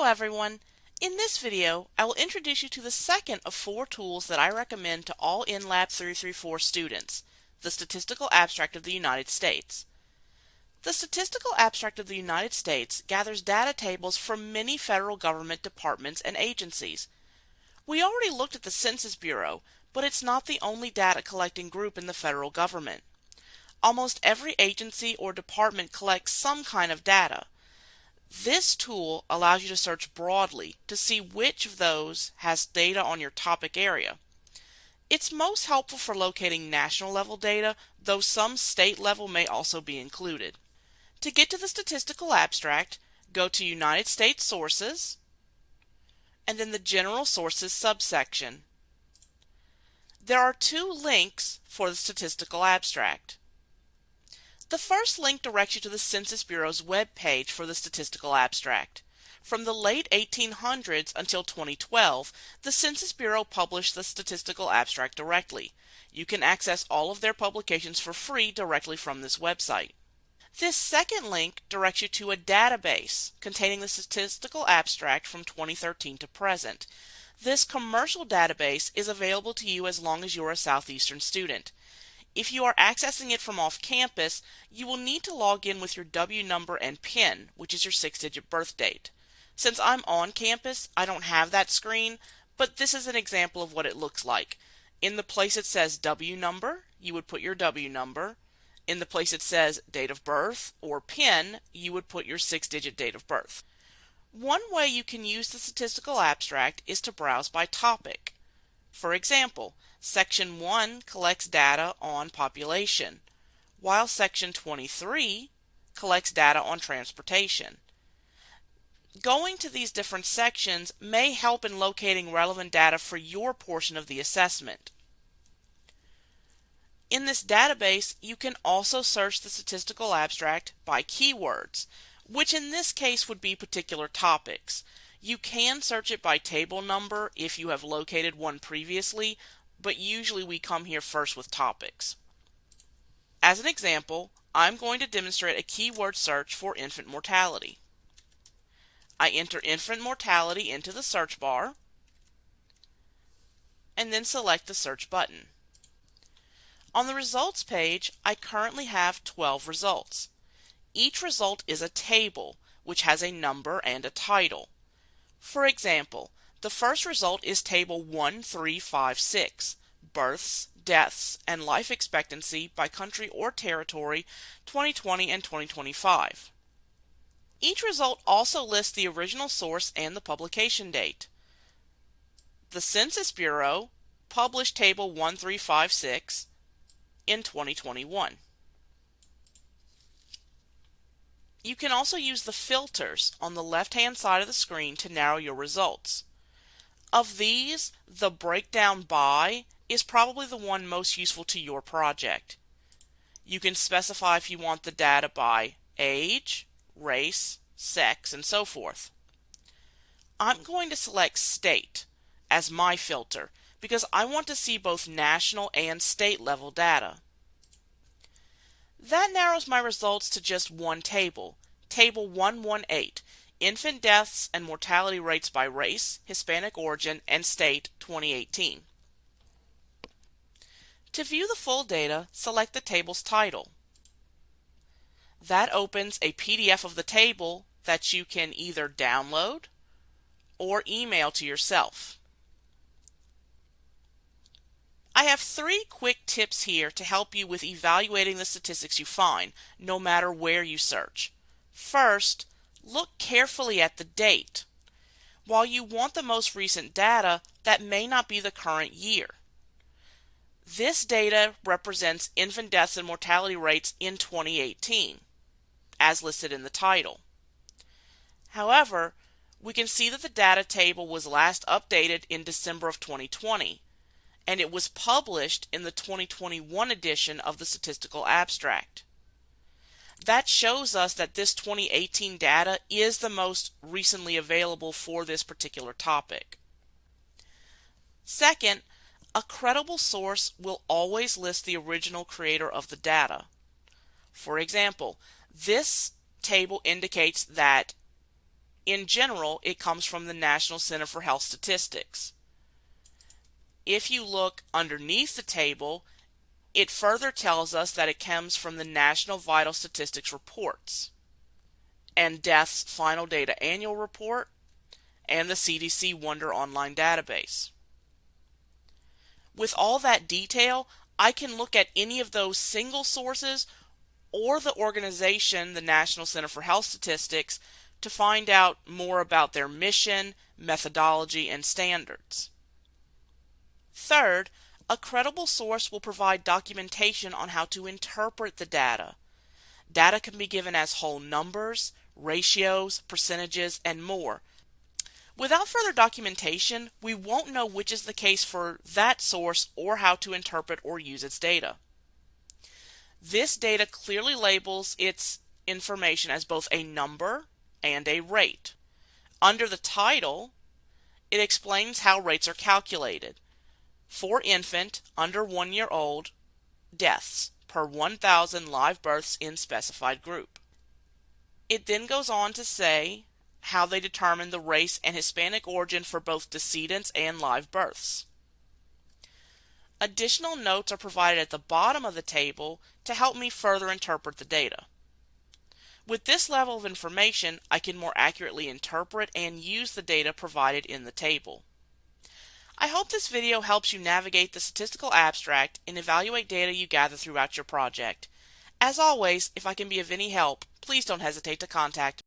Hello everyone! In this video, I will introduce you to the second of four tools that I recommend to all NLAB 334 students, the Statistical Abstract of the United States. The Statistical Abstract of the United States gathers data tables from many federal government departments and agencies. We already looked at the Census Bureau, but it's not the only data collecting group in the federal government. Almost every agency or department collects some kind of data. This tool allows you to search broadly to see which of those has data on your topic area. It's most helpful for locating national level data, though some state level may also be included. To get to the statistical abstract, go to United States Sources and then the General Sources subsection. There are two links for the statistical abstract. The first link directs you to the Census Bureau's web page for the statistical abstract. From the late 1800s until 2012, the Census Bureau published the statistical abstract directly. You can access all of their publications for free directly from this website. This second link directs you to a database containing the statistical abstract from 2013 to present. This commercial database is available to you as long as you're a Southeastern student. If you are accessing it from off campus, you will need to log in with your W number and PIN, which is your six digit birth date. Since I'm on campus, I don't have that screen, but this is an example of what it looks like. In the place it says W number, you would put your W number. In the place it says date of birth or PIN, you would put your six digit date of birth. One way you can use the statistical abstract is to browse by topic. For example, Section 1 collects data on population, while Section 23 collects data on transportation. Going to these different sections may help in locating relevant data for your portion of the assessment. In this database, you can also search the statistical abstract by keywords, which in this case would be particular topics. You can search it by table number if you have located one previously, but usually we come here first with topics. As an example, I'm going to demonstrate a keyword search for infant mortality. I enter infant mortality into the search bar and then select the search button. On the results page, I currently have 12 results. Each result is a table, which has a number and a title. For example, the first result is table 1356, births, deaths, and life expectancy by country or territory 2020 and 2025. Each result also lists the original source and the publication date. The Census Bureau published table 1356 in 2021. You can also use the filters on the left hand side of the screen to narrow your results. Of these, the breakdown by is probably the one most useful to your project. You can specify if you want the data by age, race, sex, and so forth. I'm going to select state as my filter because I want to see both national and state level data. That narrows my results to just one table, Table 118, Infant Deaths and Mortality Rates by Race, Hispanic Origin, and State 2018. To view the full data, select the table's title. That opens a PDF of the table that you can either download or email to yourself. I have three quick tips here to help you with evaluating the statistics you find, no matter where you search. First, look carefully at the date. While you want the most recent data, that may not be the current year. This data represents infant deaths and mortality rates in 2018, as listed in the title. However, we can see that the data table was last updated in December of 2020, and it was published in the 2021 edition of the Statistical Abstract. That shows us that this 2018 data is the most recently available for this particular topic. Second, a credible source will always list the original creator of the data. For example, this table indicates that In general, it comes from the National Center for Health Statistics. If you look underneath the table, it further tells us that it comes from the National Vital Statistics Reports and Death's Final Data Annual Report and the CDC Wonder Online Database. With all that detail, I can look at any of those single sources or the organization, the National Center for Health Statistics, to find out more about their mission, methodology, and standards. Third, a credible source will provide documentation on how to interpret the data. Data can be given as whole numbers, ratios, percentages, and more. Without further documentation, we won't know which is the case for that source or how to interpret or use its data. This data clearly labels its information as both a number and a rate. Under the title, it explains how rates are calculated. For infant under one year old, deaths per 1,000 live births in specified group. It then goes on to say how they determine the race and Hispanic origin for both decedents and live births. Additional notes are provided at the bottom of the table to help me further interpret the data. With this level of information, I can more accurately interpret and use the data provided in the table. I hope this video helps you navigate the statistical abstract and evaluate data you gather throughout your project. As always, if I can be of any help, please don't hesitate to contact me.